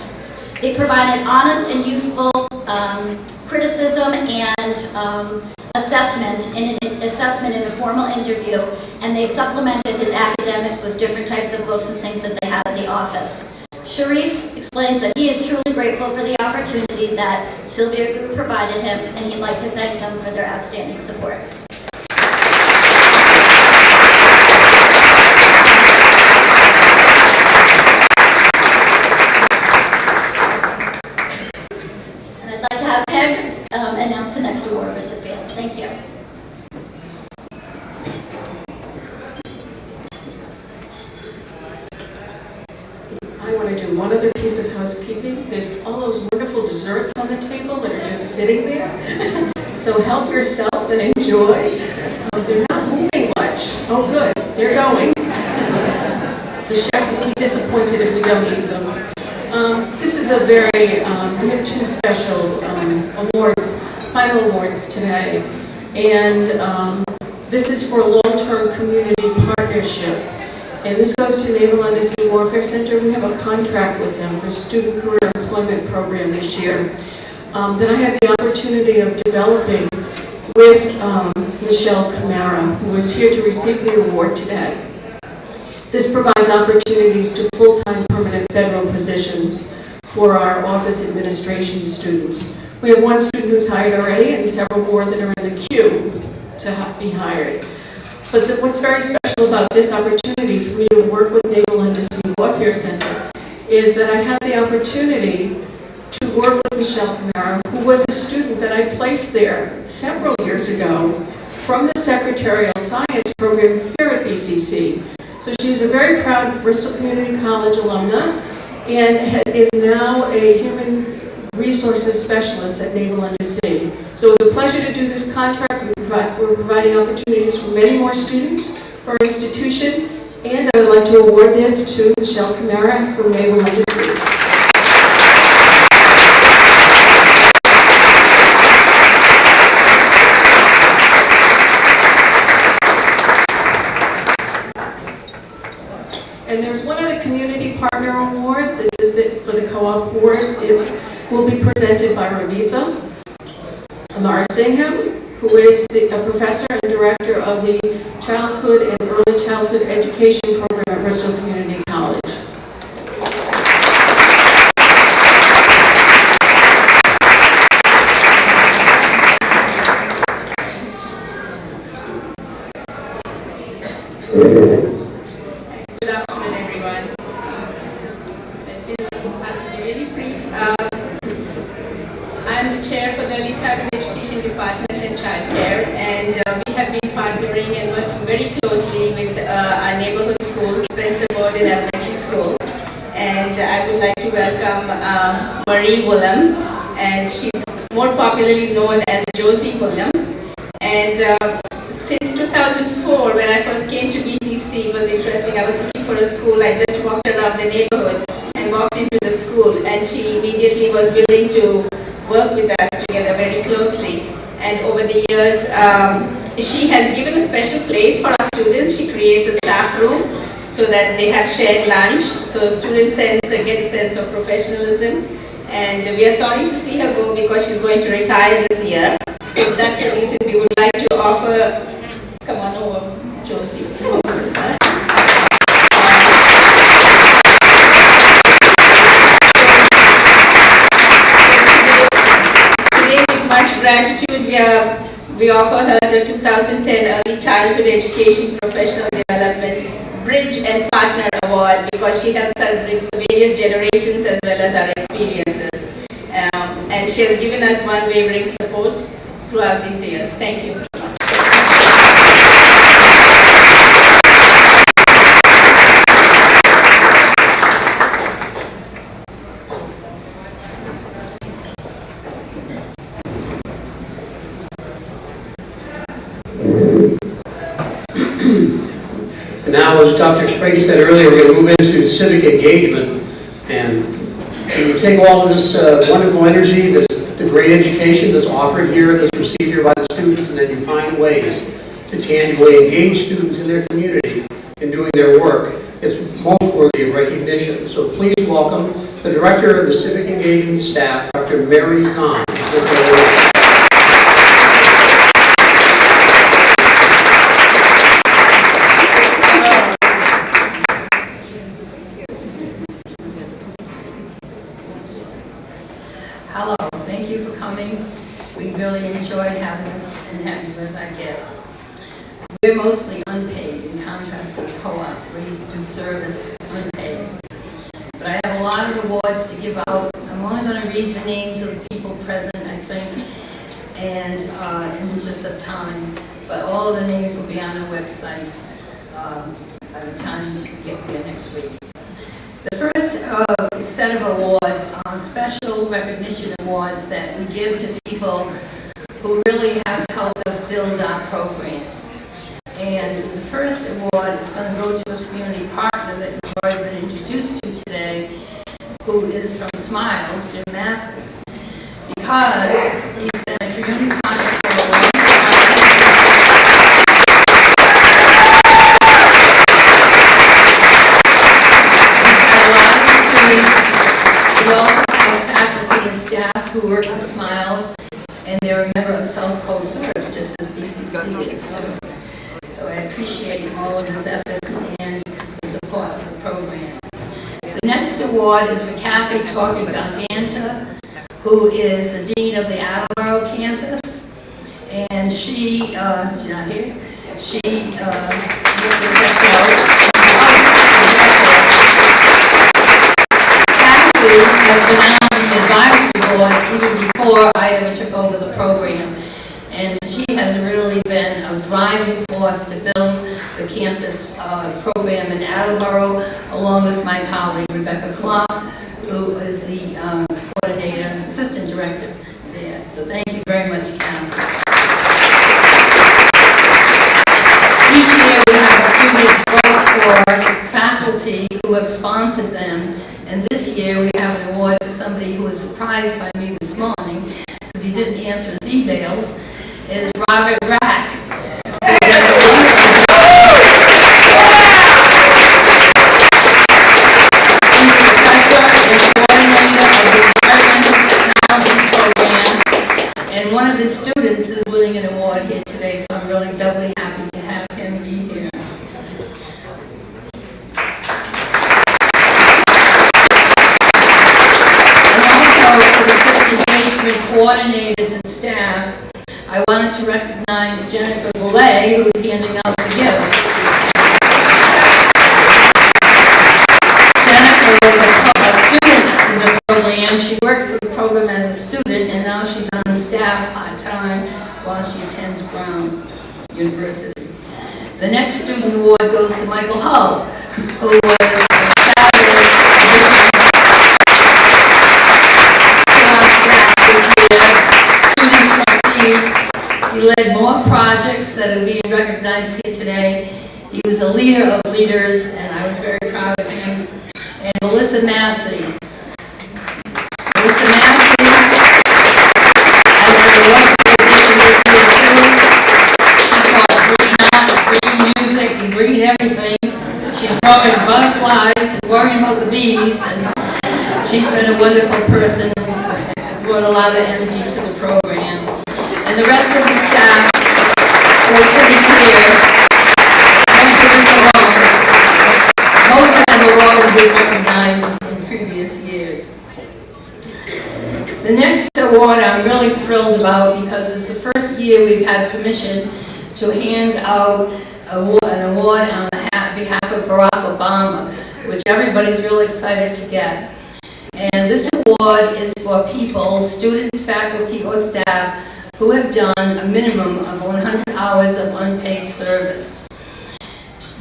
They provided honest and useful um, criticism and um, assessment in an assessment in a formal interview, and they supplemented his academics with different types of books and things that they had in the office. Sharif explains that he is truly grateful for the opportunity that Sylvia Group provided him, and he'd like to thank them for their outstanding support. And I'd like to have Peg um, announce the next award recipient. Thank you. I want to one other piece of housekeeping. There's all those wonderful desserts on the table that are just sitting there. So help yourself and enjoy. Uh, They're not moving much. Oh, good, they're going. The chef will be disappointed if we don't eat them. Um, This is a very, um, we have two special um, awards, final awards today. And um, this is for long-term community partnership. And this goes to Naval Undersea Warfare Center. We have a contract with them for Student Career Employment Program this year um, that I had the opportunity of developing with um, Michelle Camara, who is here to receive the award today. This provides opportunities to full-time permanent federal positions for our office administration students. We have one student who's hired already and several more that are in the queue to be hired. But the- what's very special about this opportunity for me to work with Naval Undersea Warfare Center is that I had the opportunity to work with Michelle Camara, who was a student that I placed there several years ago from the Secretarial Science program here at BCC. So she's a very proud Bristol Community College alumna and is now a human resources specialist at Naval Undersea. So it was a pleasure to do this contract. We provide- We're providing opportunities for many more students our institution, and I would like to award this to Michelle Camara from Naval Undersea. And there's one other community partner award. This is the- for the co-op awards. It's, will be presented by Ravitha Amarasingam, who is the- a professor and director of the Childhood and Early Childhood Education Program at Bristol Community College. Good afternoon, everyone. It's been, has been really brief. Um, I'm the chair for the Early Childhood Education Department and Childcare, and uh, we have been partnering and working very closely with uh, our neighborhood schools, Spencer Borden Elementary School. And I would like to welcome uh, Marie Woolam, and she's more popularly known as Josie Woolam. And uh, since 2004, when I first came to BCC, it was interesting. I was looking for a school. I just walked around the neighborhood into the school, and she immediately was willing to work with us together very closely. And over the years, um, she has given a special place for our students. She creates a staff room so that they have shared lunch, so students sense, get a sense of professionalism. And we are sorry to see her go because she's going to retire this year. So that's the reason we would like to offer, come on over, Josie. Gratitude, we are, we offer her the 2010 Early Childhood Education Professional Development Bridge and Partner Award because she helps us bridge the various generations as well as our experiences. Um, and she has given us unwavering support throughout these years. Thank you so much. And as Dr. Sbrega said earlier, we're going to move into civic engagement. And you take all of this uh, wonderful energy, this, the great education that's offered here, that's received here by the students, and then you find ways to tangibly engage students in their community in doing their work, it's most worthy of recognition. So please welcome the Director of the Civic Engagement Staff, Dr. Mary Zahn. Hello, thank you for coming. We really enjoyed having us and having you as our guests. We're mostly unpaid in contrast to co-op, we do service unpaid. But I have a lot of awards to give out. I'm only going to read the names of the people present, I think, and uh, in just a time. But all the names will be on our website um, by the time you get here next week. The first uh, set of awards are special recognition awards that we give to people who really have helped us build our program. And the first award is going to go to a community partner that you've already been introduced to today, who is from Smiles, Jim Mathis, because he's been a community partner for a long time. He's had a lot of experience. He also has faculty and staff who work for Smiles, and they're a member of South Coast Serve, just as BCC is too. So I appreciate all of his efforts and the support award is for Kathy Torby Giganta, who is the dean of the Attleboro campus. And she, uh, she's not here, she, uh, Mr. Stefano. Kathy has been on the advisory board even before I ever took over the program. And she has really been a driving force to build the campus uh, program in Attleboro, along with my colleague Rebecca Clark, who is the um, coordinator, assistant director there. So thank you very much, Kathy. Each year, we have students vote for faculty who have sponsored them, and this year, we have an award for somebody who was surprised by me this morning, because he didn't answer his emails, is Robert Rack. who does a wonderful job. He's a professor and coordinator of the environmental technology program, and one of his students is winning an award here today, so I'm really doubly happy to have him be here. And also for engagement coordinators and staff, I wanted to recognize Jennifer Boulay, who's handing out the gifts. Jennifer was a a student in the program. She worked for the program as a student, and now she's on staff part-time while she attends Brown University. The next student award goes to Michael Hull, who was He was a leader of leaders, and I was very proud of him. And Melissa Massey. Melissa Massey, I was a wonderful addition this year too. She taught green art, green music, and green everything. She's growing butterflies and worrying about the bees, and she's been a wonderful person, brought a lot of energy to the program. And the rest of the staff are sitting here, don't do this alone. Most of them have recognized in previous years. The next award I'm really thrilled about because it's the first year we've had permission to hand out an award on behalf behalf of Barack Obama, which everybody's really excited to get. And this award is for people, students, faculty, or staff who have done a minimum of 100 hours of unpaid service.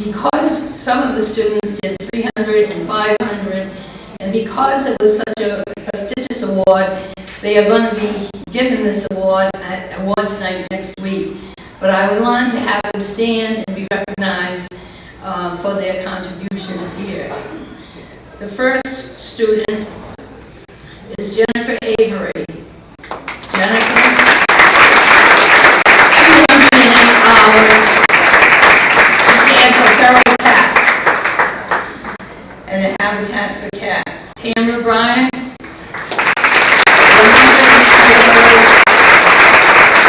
Because some of the students did 300 and 500, and because it was such a prestigious award, they are going to be given this award at awards night next week. But I would want to have them stand and be recognized uh, for their contributions here. The first student is Jennifer Avery. Jennifer, 208 hours to care for feral cats and a habitat for cats. Tamara Bryant, 103 hours.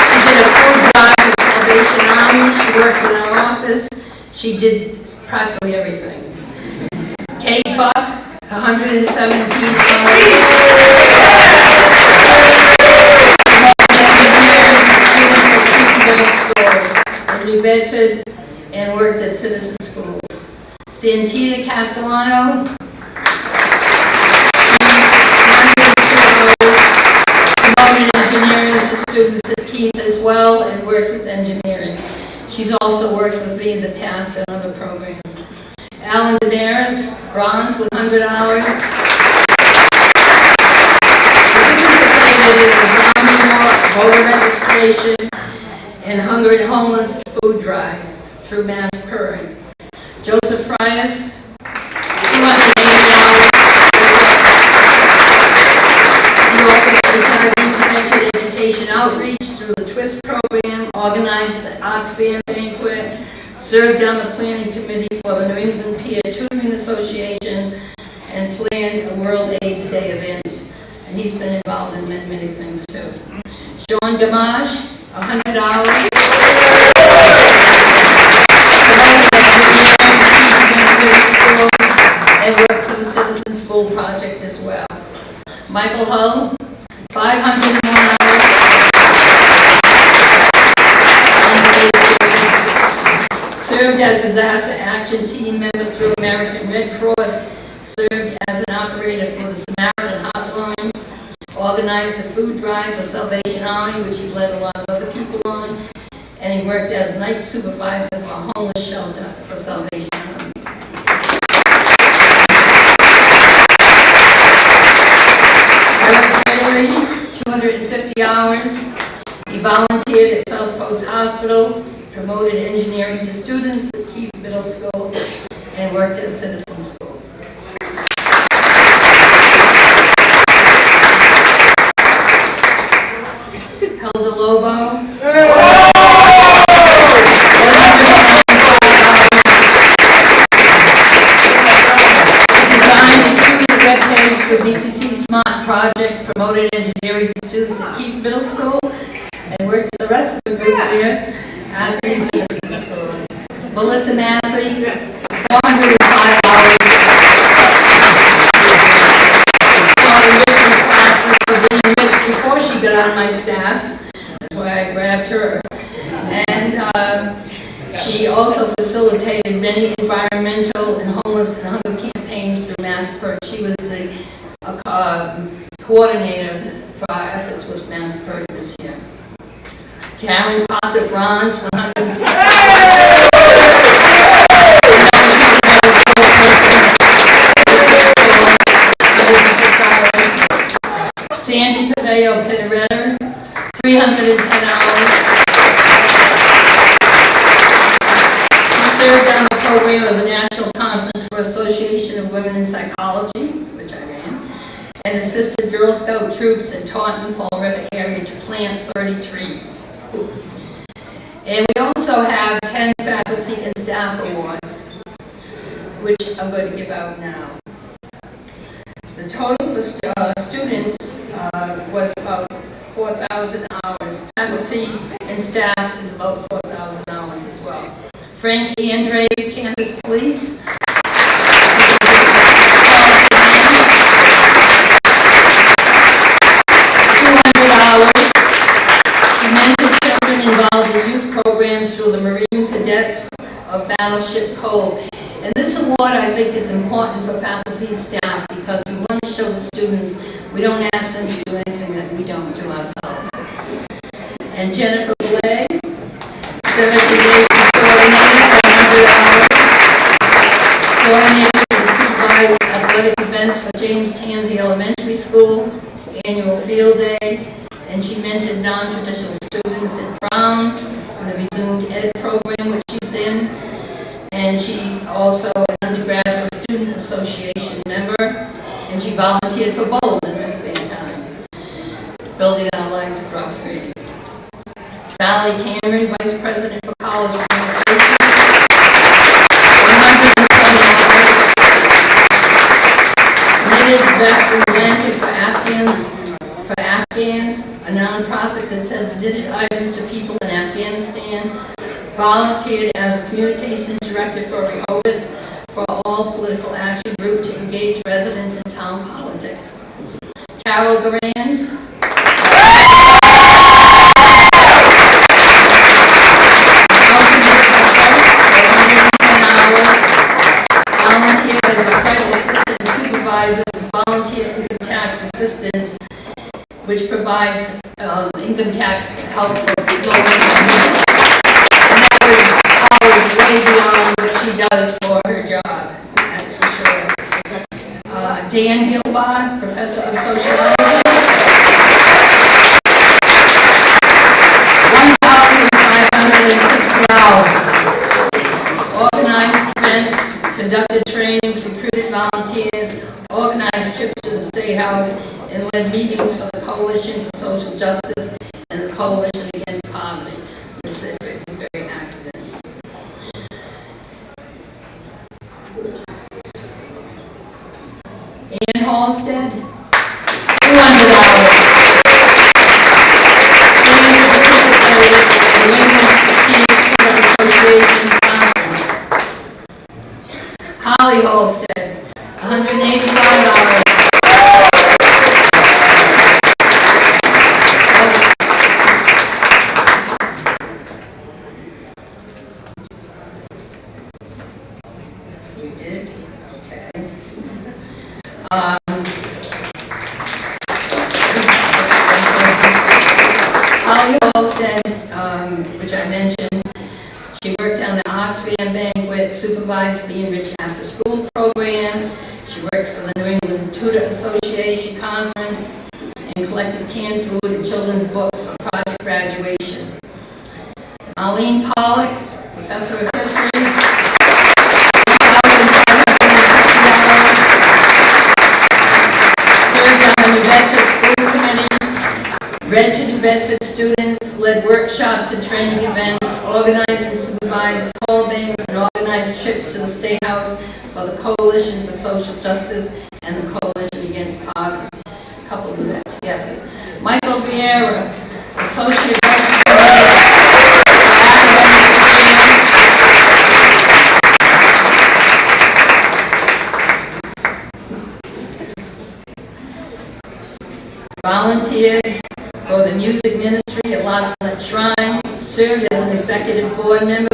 She did a full drive for Salvation Army, she worked in our office, she did practically everything. Kate Buck, 117 hours. in New Bedford and worked at Citizen Schools. Santita Castellano. Promoted engineering to students at Keith as well and worked with engineering. She's also worked with me in the past on other programs. Alan Damaris, bronze, 100 hours. Participated in the Army voter registration and hunger and homeless food drive through Mass Purring. Joseph Frias, 280 hours. He also retired prevention education outreach through the TWIST program, organized the Arts Band banquet, served on the planning committee for the New England Peer Tutoring Association, and planned a World AIDS Day event. And he's been involved in many, many things too. Sean Gamache, 100 hours. Promoted engineering, teaching in school, and worked for the Citizen School Project Michael Hull, 501 hours. Unpaid service. As disaster action team member through American Red Cross, served as an operator for the Samaritan Hotline, organized a food drive for Salvation Army, which he led a lot of other people on, and he worked as night supervisor for a homeless shelter for Salvation Army. Eric Bailey, 250 hours. He volunteered at South Coast Hospital, promoted engineering to students at Keith Middle School, and worked at Citizen School. Hilda Lobo. For BCC Smart Project, promoted engineering to students at Keith Middle School, and worked with the rest of the group here at BCC School. Melissa Massey, 405 hours. Taught enrichment classes for being enriched before she got on my staff. That's why I grabbed her. And uh, she also facilitated many environmental and homeless and hunger campaigns through MassPIRG. She was the uh, co- coordinator for our efforts with Mass Perk this year. Karen Parker Bronze, 310 hours. She served on the program of the National Conference for Association of Women in Psychology, which I ran, and assisted Girl Scout troops in Taunton, Fall River area to plant 30 trees. And we also have 10 faculty and staff awards, which I'm going to give out now. The total for stu- uh, students uh, was about 4,000 hours. Faculty and staff is about 4,000 hours as well. Frank Andre, Campus Police. Hours. He mentored children involved in youth programs through the Marine Cadets of Battleship Cove. And this award, I think, is important for faculty and staff because we want to show the students, we don't ask them to do anything that we don't do ourselves. And Jennifer Boulay, 78 coordinator for 100 hours. Coordinator and supervised athletic events for James Tansey Elementary School, annual field day, and she mentored non-traditional students at Brown, in the resumed ed program which she's in, and she's also an undergraduate student association member, and she volunteered for Bold in wristband time, building our lives drug-free. Sally Cameron, Vice President for College Communications, 120 hours. Knitted Veteran Blanket for Afghans, for Afghans, a nonprofit that sends knitted items to people in Afghanistan. Volunteered as a communications director for Rehoboth for All Political Action Group to engage residents in town politics. Carol Durand, Housing professor, 110 hours. Volunteered as a site assistant supervisor volunteer income tax assistant, which provides uh, income tax help for low-income people. And that was always way beyond what she does for her job, that's for sure. Uh, Dan Gilbard, professor of sociology. 1,560 hours. Organized events, conducted trainings, recruited volunteers, organized trips to the State House, and led meetings for the Coalition for Social Justice and the Coalition Against Poverty, which they was very active in. Ann Halsted, 200 hours. Ann participated in the Women's Phoenix Association Conference. Holly Holsted, one member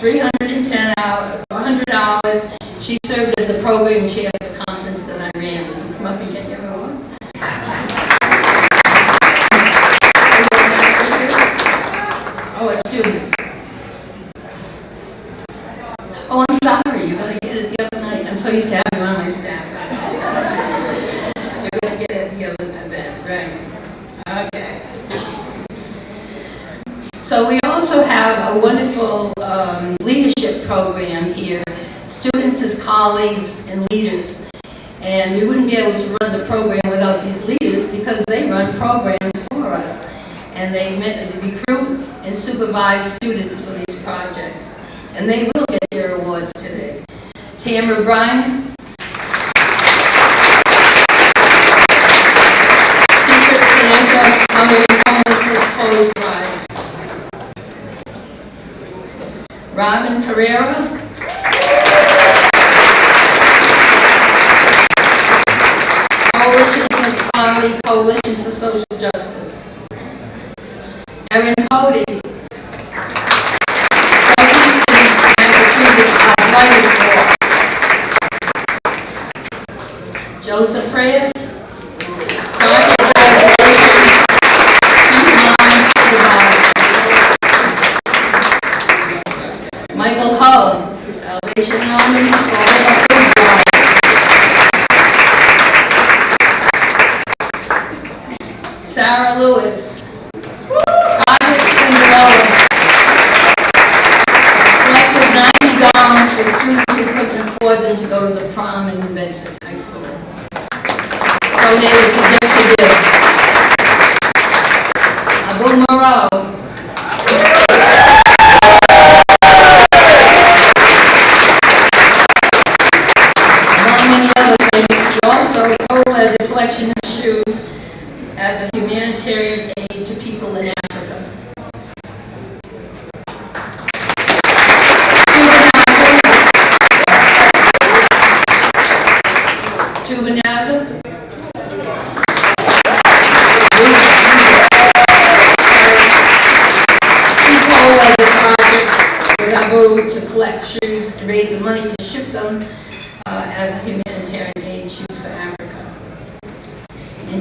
310 out, $100. She served as the program chair Amber Bryan. Secret Santa, Mother of Homelessness, Chloe's by. Robin Carrera. collection of shoes as a humanitarian aid to people in Africa. Juvenaza. People of the project with Abu to collect shoes to raise the money to ship them uh, as a humanitarian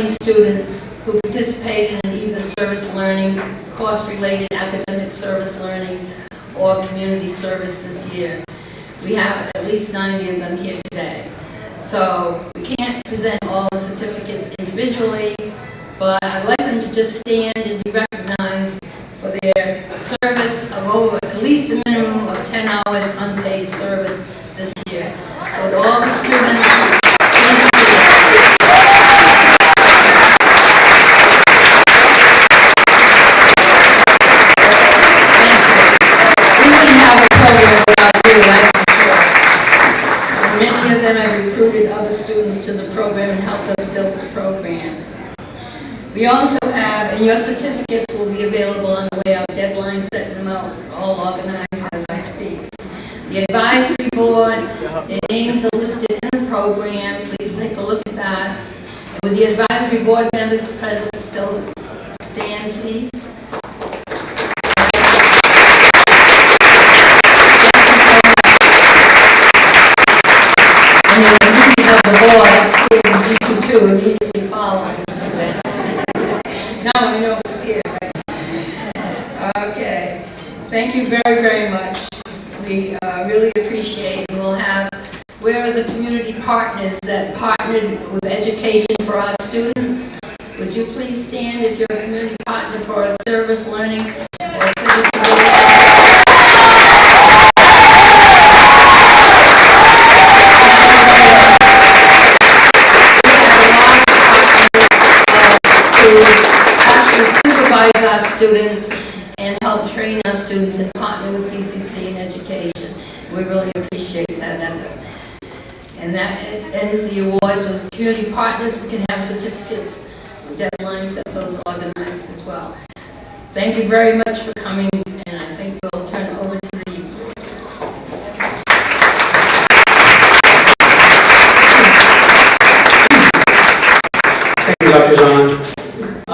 20 students who participated in either service learning, cost-related academic service learning, or community service this year. We have at least 90 of them here today. So we can't present all the certificates individually, but I'd like them to just stand names are listed in the program, please take a look at that. And with the advisory board members present, still stand, please. And the members of the board upstairs in G22 immediately following. Now I know who's here. Okay, thank you very, very much. We uh, really appreciate, and we'll have, where are the community partners that partnered with education for our students? Would you please stand if you're a community partner for a service learning or civic engagement? to actually supervise our students and help train our students and partner with BCC in education. We really appreciate that effort. And that ends the awards with community partners. We can have certificates, deadlines, that those organized as well. Thank you very much for coming, and I think we'll turn over to the Thank you, Dr. Zahn.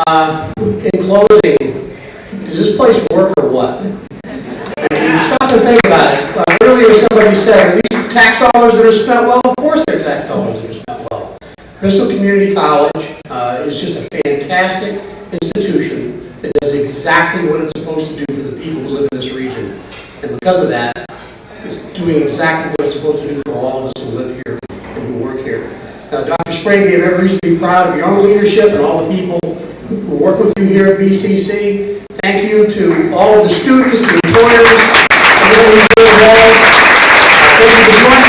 Uh, In closing, does this place work or what? Stop think about it. Uh, Earlier, somebody said, tax dollars that are spent well? Of course they're tax dollars that are spent well. Bristol Community College uh, is just a fantastic institution that does exactly what it's supposed to do for the people who live in this region. And because of that, it's doing exactly what it's supposed to do for all of us who live here and who work here. Now, Dr. Sbrega, you have every reason to be proud of your own leadership and all the people who work with you here at BCC. Thank you to all of the students, the employers, everyone who's involved. Thank you for joining